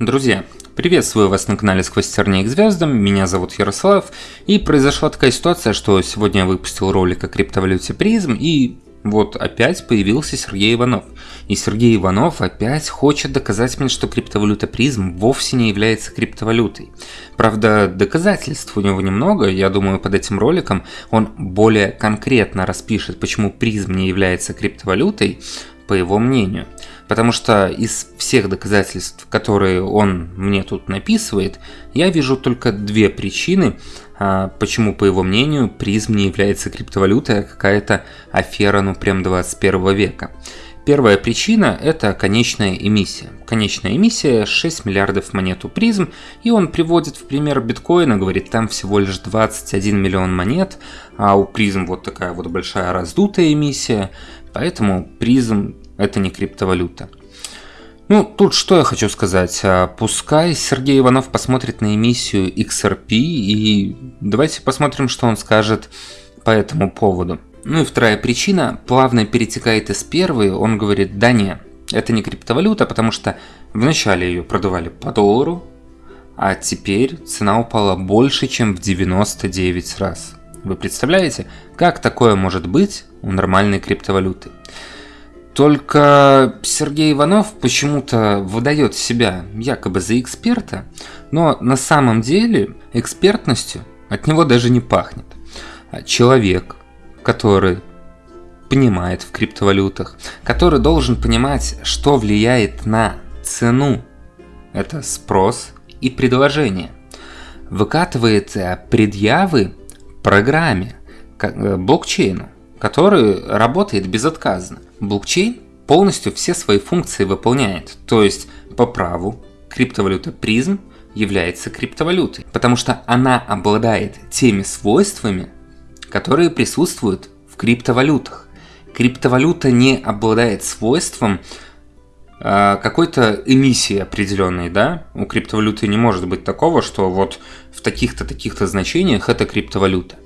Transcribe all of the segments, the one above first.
Друзья, приветствую вас на канале Сквозь тернии к звездам, меня зовут Ярослав, и произошла такая ситуация, что сегодня я выпустил ролик о криптовалюте призм, и вот опять появился Сергей Иванов. И Сергей Иванов опять хочет доказать мне, что криптовалюта призм вовсе не является криптовалютой. Правда, доказательств у него немного, я думаю, под этим роликом он более конкретно распишет, почему призм не является криптовалютой, по его мнению. Потому что из всех доказательств, которые он мне тут написывает, я вижу только две причины, а, почему, по его мнению, призм не является криптовалютой, а какая-то афера, ну прям 21 века. Первая причина – это конечная эмиссия. Конечная эмиссия – 6 миллиардов монет у призм, и он приводит в пример биткоина, говорит, там всего лишь 21 миллион монет, а у призм вот такая вот большая раздутая эмиссия, поэтому призм это не криптовалюта. Ну, тут что я хочу сказать. А, пускай Сергей Иванов посмотрит на эмиссию XRP и давайте посмотрим, что он скажет по этому поводу. Ну и вторая причина плавно перетекает из первой. Он говорит, да не, это не криптовалюта, потому что вначале ее продавали по доллару, а теперь цена упала больше, чем в 99 раз. Вы представляете, как такое может быть у нормальной криптовалюты? Только Сергей Иванов почему-то выдает себя якобы за эксперта, но на самом деле экспертностью от него даже не пахнет. А человек, который понимает в криптовалютах, который должен понимать, что влияет на цену, это спрос и предложение, выкатывает э, предъявы программе, э, блокчейну, который работает безотказно. Блокчейн полностью все свои функции выполняет, то есть по праву криптовалюта призм является криптовалютой, потому что она обладает теми свойствами, которые присутствуют в криптовалютах. Криптовалюта не обладает свойством э, какой-то эмиссии определенной, да? У криптовалюты не может быть такого, что вот в таких-то таких-то значениях это криптовалюта.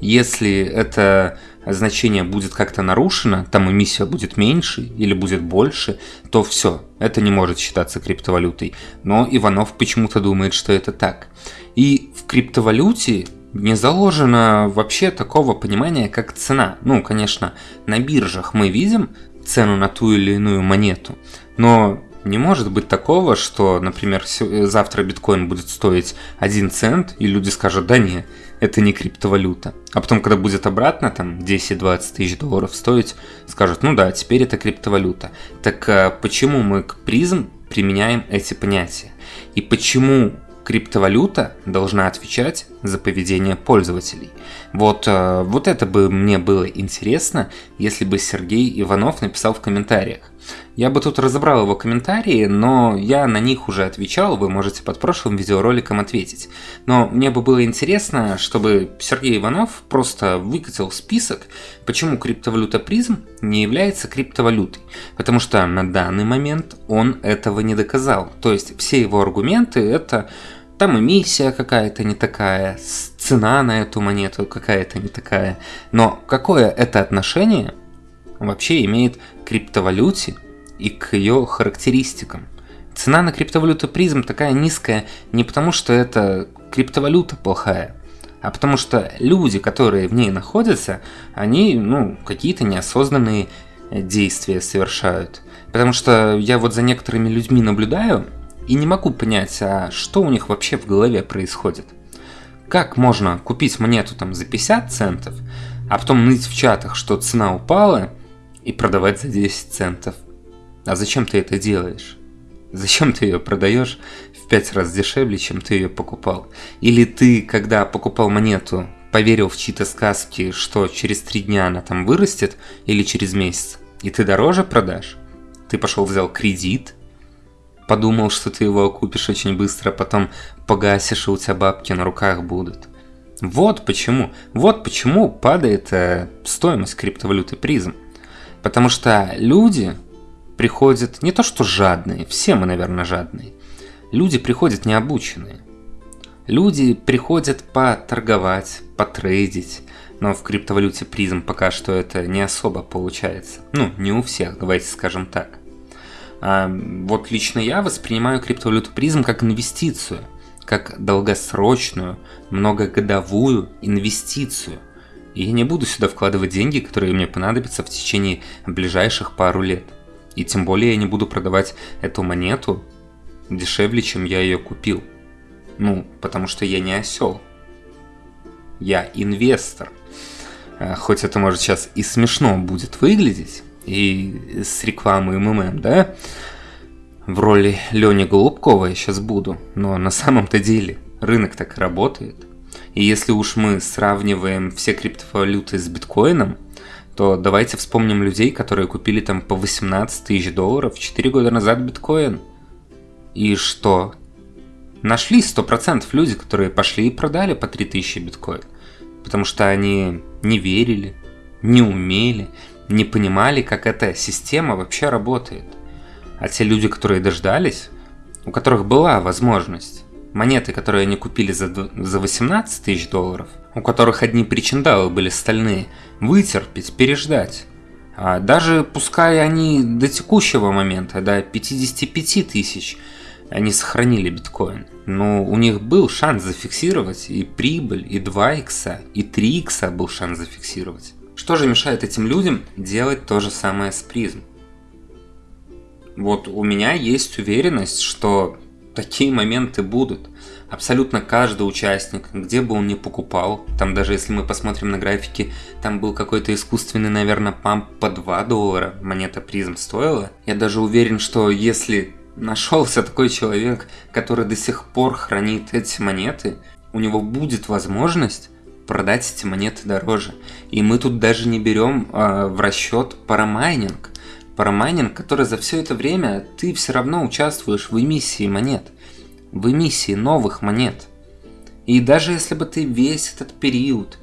Если это значение будет как-то нарушено, там эмиссия будет меньше или будет больше, то все, это не может считаться криптовалютой. Но Иванов почему-то думает, что это так. И в криптовалюте не заложено вообще такого понимания, как цена. Ну, конечно, на биржах мы видим цену на ту или иную монету, но не может быть такого, что, например, завтра биткоин будет стоить 1 цент, и люди скажут, да не, это не криптовалюта. А потом, когда будет обратно, там 10-20 тысяч долларов стоить, скажут, ну да, теперь это криптовалюта. Так а почему мы к призм применяем эти понятия? И почему криптовалюта должна отвечать за поведение пользователей. Вот, э, вот это бы мне было интересно, если бы Сергей Иванов написал в комментариях. Я бы тут разобрал его комментарии, но я на них уже отвечал, вы можете под прошлым видеороликом ответить. Но мне бы было интересно, чтобы Сергей Иванов просто выкатил список, почему криптовалюта призм не является криптовалютой. Потому что на данный момент он этого не доказал. То есть все его аргументы это там эмиссия какая-то не такая, цена на эту монету какая-то не такая. Но какое это отношение вообще имеет к криптовалюте и к ее характеристикам? Цена на криптовалюту призм такая низкая не потому, что это криптовалюта плохая, а потому что люди, которые в ней находятся, они, ну, какие-то неосознанные действия совершают. Потому что я вот за некоторыми людьми наблюдаю, и не могу понять, а что у них вообще в голове происходит. Как можно купить монету там за 50 центов, а потом ныть в чатах, что цена упала, и продавать за 10 центов? А зачем ты это делаешь? Зачем ты ее продаешь в 5 раз дешевле, чем ты ее покупал? Или ты, когда покупал монету, поверил в чьи-то сказки, что через 3 дня она там вырастет, или через месяц, и ты дороже продашь? Ты пошел взял кредит, подумал, что ты его купишь очень быстро, а потом погасишь, и у тебя бабки на руках будут. Вот почему, вот почему падает э, стоимость криптовалюты призм. Потому что люди приходят не то что жадные, все мы, наверное, жадные. Люди приходят необученные. Люди приходят поторговать, потрейдить, но в криптовалюте призм пока что это не особо получается. Ну, не у всех, давайте скажем так. А вот лично я воспринимаю криптовалюту призм как инвестицию, как долгосрочную, многогодовую инвестицию. И я не буду сюда вкладывать деньги, которые мне понадобятся в течение ближайших пару лет. И тем более я не буду продавать эту монету дешевле, чем я ее купил. Ну, потому что я не осел. Я инвестор. А, хоть это может сейчас и смешно будет выглядеть, и с рекламой МММ, да? В роли Лени Голубкова я сейчас буду, но на самом-то деле рынок так и работает. И если уж мы сравниваем все криптовалюты с биткоином, то давайте вспомним людей, которые купили там по 18 тысяч долларов 4 года назад биткоин. И что? Нашли 100% люди, которые пошли и продали по 3000 биткоин. Потому что они не верили, не умели, не понимали, как эта система вообще работает. А те люди, которые дождались, у которых была возможность, монеты, которые они купили за, за 18 тысяч долларов, у которых одни причиндалы были стальные, вытерпеть, переждать. А даже пускай они до текущего момента, до 55 тысяч, они сохранили биткоин. Но у них был шанс зафиксировать и прибыль, и 2 икса, и 3 икса был шанс зафиксировать. Что же мешает этим людям делать то же самое с призм? Вот у меня есть уверенность, что такие моменты будут. Абсолютно каждый участник, где бы он ни покупал, там даже если мы посмотрим на графики, там был какой-то искусственный, наверное, памп по 2 доллара, монета призм стоила. Я даже уверен, что если нашелся такой человек, который до сих пор хранит эти монеты, у него будет возможность продать эти монеты дороже. И мы тут даже не берем э, в расчет парамайнинг. Парамайнинг, который за все это время ты все равно участвуешь в эмиссии монет. В эмиссии новых монет. И даже если бы ты весь этот период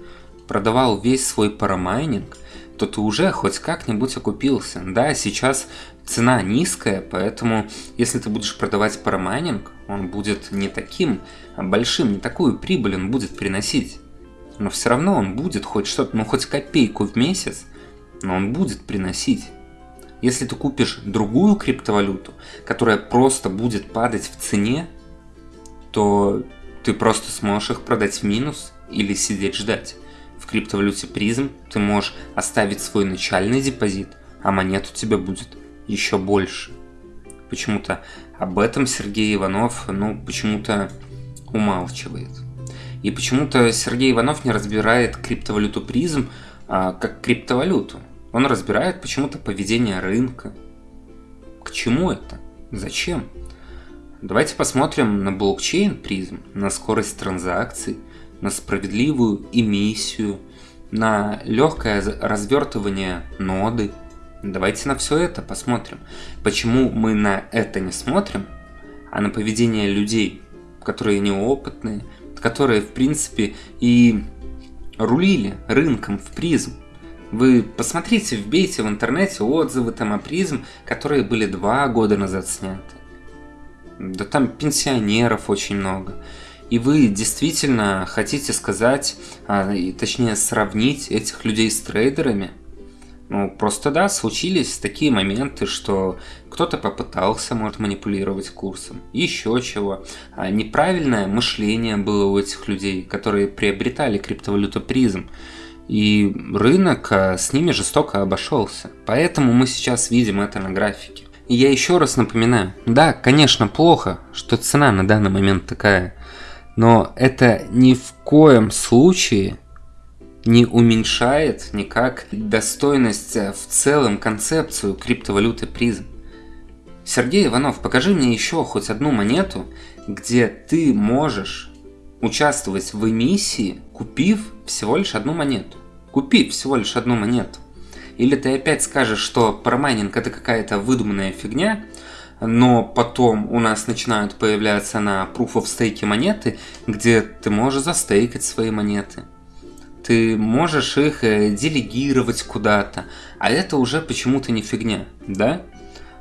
продавал весь свой парамайнинг, то ты уже хоть как-нибудь окупился. Да, сейчас цена низкая, поэтому если ты будешь продавать парамайнинг, он будет не таким большим, не такую прибыль он будет приносить но все равно он будет хоть что-то, ну хоть копейку в месяц, но он будет приносить. Если ты купишь другую криптовалюту, которая просто будет падать в цене, то ты просто сможешь их продать в минус или сидеть ждать. В криптовалюте призм ты можешь оставить свой начальный депозит, а монет у тебя будет еще больше. Почему-то об этом Сергей Иванов, ну, почему-то умалчивает. И почему-то Сергей Иванов не разбирает криптовалюту призм а, как криптовалюту. Он разбирает почему-то поведение рынка. К чему это? Зачем? Давайте посмотрим на блокчейн призм, на скорость транзакций, на справедливую эмиссию, на легкое развертывание ноды. Давайте на все это посмотрим. Почему мы на это не смотрим, а на поведение людей, которые неопытные, которые, в принципе, и рулили рынком в призм. Вы посмотрите, вбейте в интернете отзывы о призм, которые были два года назад сняты. Да там пенсионеров очень много. И вы действительно хотите сказать, а, точнее сравнить этих людей с трейдерами – ну, просто да, случились такие моменты, что кто-то попытался, может, манипулировать курсом, еще чего. А неправильное мышление было у этих людей, которые приобретали криптовалюту призм. И рынок а, с ними жестоко обошелся. Поэтому мы сейчас видим это на графике. И я еще раз напоминаю, да, конечно, плохо, что цена на данный момент такая, но это ни в коем случае не уменьшает никак достойность э, в целом концепцию криптовалюты призм. Сергей Иванов, покажи мне еще хоть одну монету, где ты можешь участвовать в эмиссии, купив всего лишь одну монету. Купив всего лишь одну монету. Или ты опять скажешь, что парамайнинг это какая-то выдуманная фигня, но потом у нас начинают появляться на Proof of Stake монеты, где ты можешь застейкать свои монеты ты можешь их э, делегировать куда-то, а это уже почему-то не фигня, да?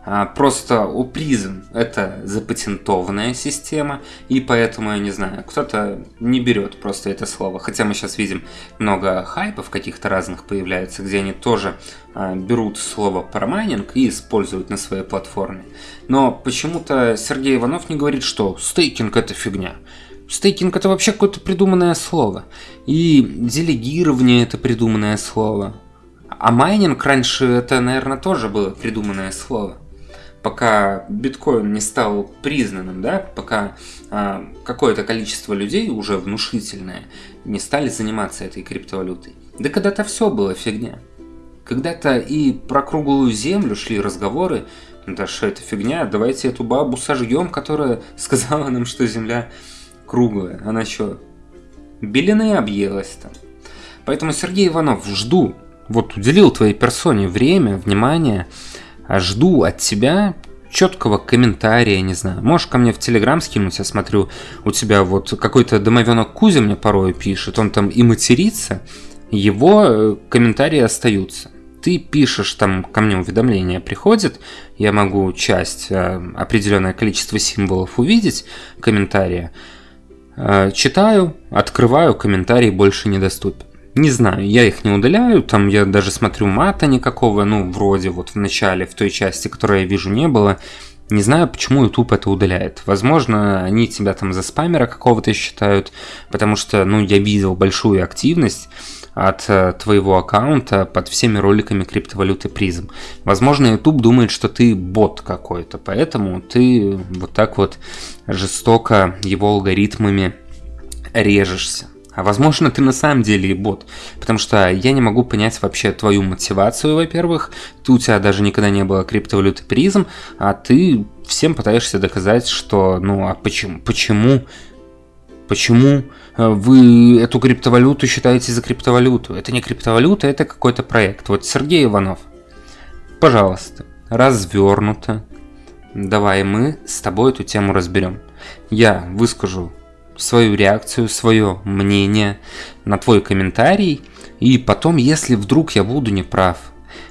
А, просто у Prizm это запатентованная система, и поэтому, я не знаю, кто-то не берет просто это слово. Хотя мы сейчас видим много хайпов каких-то разных появляется, где они тоже а, берут слово парамайнинг и используют на своей платформе. Но почему-то Сергей Иванов не говорит, что стейкинг это фигня. Стейкинг это вообще какое-то придуманное слово. И делегирование это придуманное слово. А майнинг раньше это, наверное, тоже было придуманное слово пока биткоин не стал признанным, да, пока а, какое-то количество людей, уже внушительное, не стали заниматься этой криптовалютой. Да когда-то все было фигня. Когда-то и про круглую землю шли разговоры, да что это фигня, давайте эту бабу сожгем, которая сказала нам, что земля круглая. Она что, белины объелась там? Поэтому, Сергей Иванов, жду, вот уделил твоей персоне время, внимание, а жду от тебя четкого комментария, не знаю. Можешь ко мне в Телеграм скинуть, я смотрю, у тебя вот какой-то домовенок Кузя мне порой пишет, он там и матерится, его э, комментарии остаются. Ты пишешь, там ко мне уведомление приходит, я могу часть, э, определенное количество символов увидеть, комментария, э, читаю, открываю, комментарий больше недоступен. Не знаю, я их не удаляю, там я даже смотрю мата никакого, ну, вроде вот в начале, в той части, которую я вижу, не было. Не знаю, почему YouTube это удаляет. Возможно, они тебя там за спамера какого-то считают, потому что, ну, я видел большую активность от э, твоего аккаунта под всеми роликами криптовалюты призм. Возможно, YouTube думает, что ты бот какой-то, поэтому ты вот так вот жестоко его алгоритмами режешься. А возможно, ты на самом деле и бот. Потому что я не могу понять вообще твою мотивацию, во-первых. Ты у тебя даже никогда не было криптовалюты призм, а ты всем пытаешься доказать, что ну а почему? Почему? Почему э, вы эту криптовалюту считаете за криптовалюту? Это не криптовалюта, это какой-то проект. Вот Сергей Иванов, пожалуйста, развернуто. Давай мы с тобой эту тему разберем. Я выскажу свою реакцию, свое мнение на твой комментарий. И потом, если вдруг я буду неправ,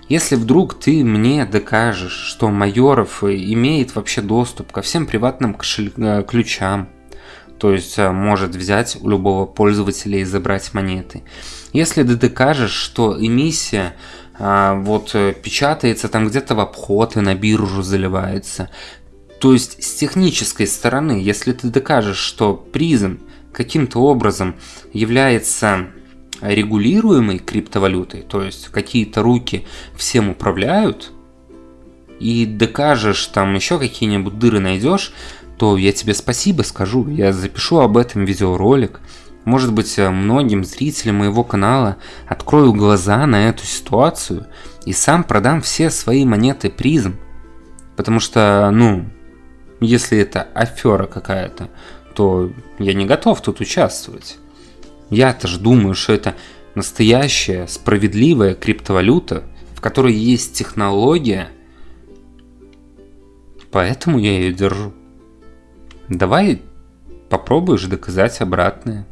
если вдруг ты мне докажешь, что Майоров имеет вообще доступ ко всем приватным кошель... Э, ключам, то есть э, может взять у любого пользователя и забрать монеты. Если ты докажешь, что эмиссия а, вот э, печатается там где-то в обход и на биржу заливается, то есть с технической стороны, если ты докажешь, что призм каким-то образом является регулируемой криптовалютой, то есть какие-то руки всем управляют, и докажешь там еще какие-нибудь дыры найдешь, то я тебе спасибо скажу, я запишу об этом видеоролик. Может быть, многим зрителям моего канала открою глаза на эту ситуацию и сам продам все свои монеты призм. Потому что, ну, если это афера какая-то, то я не готов тут участвовать. Я-то же думаю, что это настоящая справедливая криптовалюта, в которой есть технология, поэтому я ее держу. Давай попробуешь доказать обратное.